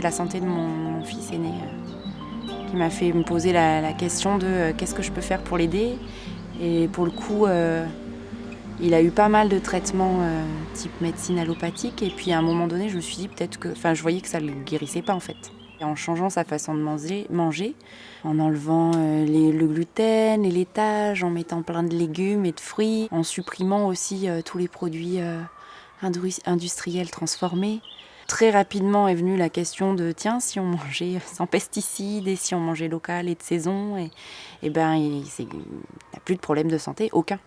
la santé de mon, fils aîné euh, qui m'a fait me poser la, question de euh, qu'est-ce que je peux faire pour l'aider. Et pour le coup, euh, il a eu pas mal de traitements type médecine allopathique. Et puis à un moment donné, je me suis dit peut-être que. Enfin, je voyais que ça ne le guérissait pas en fait. Et en changeant sa façon de manger, manger en enlevant les- le gluten, les laitages, en mettant plein de légumes et de fruits, en supprimant aussi tous les produits industriels transformés. Très rapidement est venue la question de tiens, si on mangeait sans pesticides et si on mangeait local et de saison, et, ben il n'a plus de problème de santé, aucun.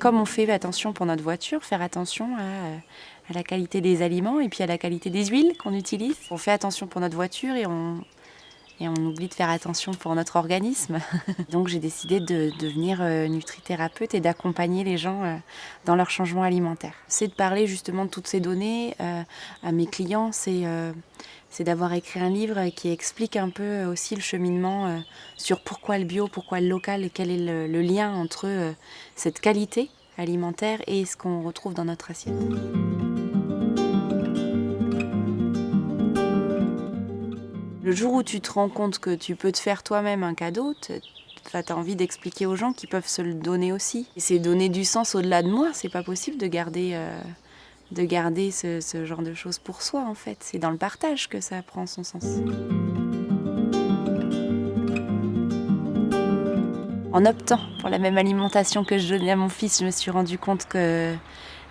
Comme on fait attention pour notre voiture, faire attention à la qualité des aliments et puis à la qualité des huiles qu'on utilise. On fait attention pour notre voiture et on, on oublie de faire attention pour notre organisme. Donc j'ai décidé de devenir euh, nutrithérapeute et d'accompagner les gens euh, dans leur changement alimentaire. C'est de parler justement de toutes ces données euh, à mes clients, c'est d'avoir écrit un livre qui explique un peu aussi le cheminement sur pourquoi le bio, pourquoi le local et quel est le, lien entre cette qualité alimentaire et ce qu'on retrouve dans notre assiette. Le jour où tu te rends compte que tu peux te faire toi-même un cadeau, tu as envie d'expliquer aux gens qu'ils peuvent se le donner aussi. C'est donner du sens au-delà de moi, c'est pas possible de garder, euh, ce genre de choses pour soi en fait. C'est dans le partage que ça prend son sens. En optant pour la même alimentation que je donnais à mon fils, je me suis rendu compte que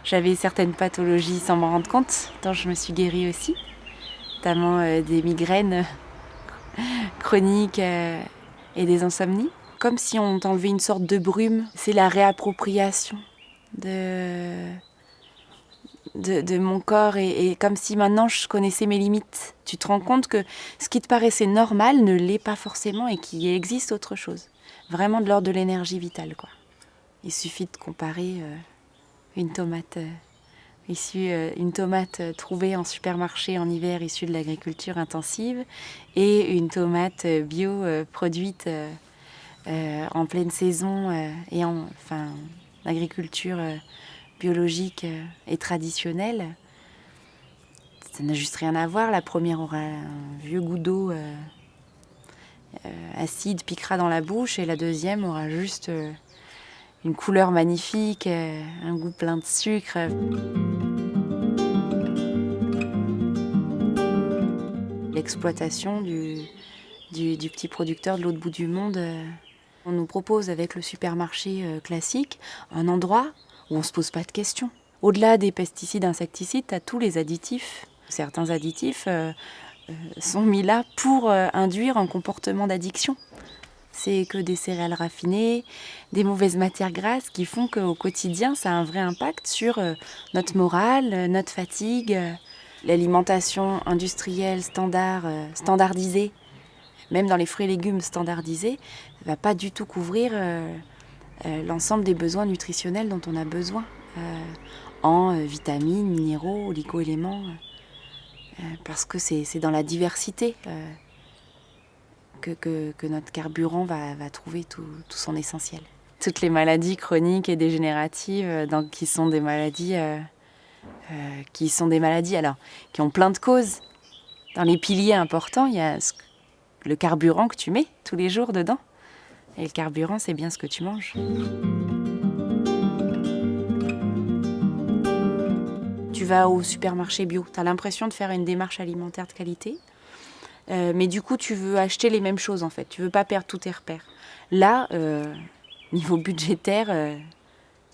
j'avais certaines pathologies sans m'en rendre compte, dont je me suis guérie aussi, notamment euh, des migraines chroniques euh, et des insomnies. Comme si on t'enlevait une sorte de brume. C'est la réappropriation de, de, mon corps et, comme si maintenant je connaissais mes limites. Tu te rends compte que ce qui te paraissait normal ne l'est pas forcément et qu'il existe autre chose. Vraiment de l'ordre de l'énergie vitale. Quoi. Il suffit de comparer euh, une tomate issue, euh, une tomate euh, trouvée en supermarché en hiver issue de l'agriculture intensive et une tomate euh, bio produite en pleine saison et en enfin, agriculture biologique et traditionnelle. Ça n'a juste rien à voir. La première aura un vieux goût d'eau acide, piquera dans la bouche, et la deuxième aura juste une couleur magnifique, un goût plein de sucre. L'exploitation du, du, petit producteur de l'autre bout du monde. euh, on nous propose avec le supermarché euh, classique un endroit où on ne se pose pas de questions. Au-delà des pesticides, insecticides, tu as tous les additifs. Certains additifs euh, sont mis là pour induire un comportement d'addiction. C'est que des céréales raffinées, des mauvaises matières grasses qui font qu'au quotidien, ça a un vrai impact sur notre morale, notre fatigue. L'alimentation industrielle standard, euh, standardisée, même dans les fruits et légumes standardisés, ne va pas du tout couvrir euh, euh, l'ensemble des besoins nutritionnels dont on a besoin en vitamines, minéraux, oligo-éléments, parce que c'est dans la diversité que, notre carburant va, trouver tout, son essentiel. Toutes les maladies chroniques et dégénératives, qui sont des maladies, euh, qui sont des maladies alors qui ont plein de causes. Dans les piliers importants, il y a le carburant que tu mets tous les jours dedans. Et le carburant, c'est bien ce que tu manges. Tu vas au supermarché bio, tu as l'impression de faire une démarche alimentaire de qualité, euh, mais du coup, tu veux acheter les mêmes choses en fait. Tu veux pas perdre tous tes repères. Là, euh, niveau budgétaire,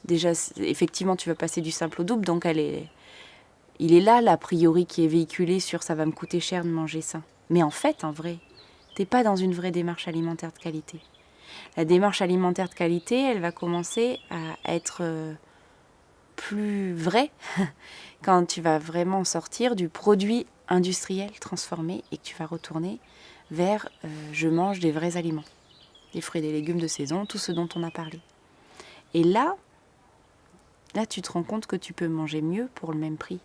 déjà, effectivement, tu vas passer du simple au double, donc elle est, il est là l'a priori qui est véhiculé sur ça va me coûter cher de manger ça. Mais en fait, en vrai, t'es pas dans une vraie démarche alimentaire de qualité. La démarche alimentaire de qualité, elle va commencer à être euh, plus vraie quand tu vas vraiment sortir du produit industriel transformé et que tu vas retourner vers euh, je mange des vrais aliments, des fruits et des légumes de saison, tout ce dont on a parlé. Et là, là tu te rends compte que tu peux manger mieux pour le même prix.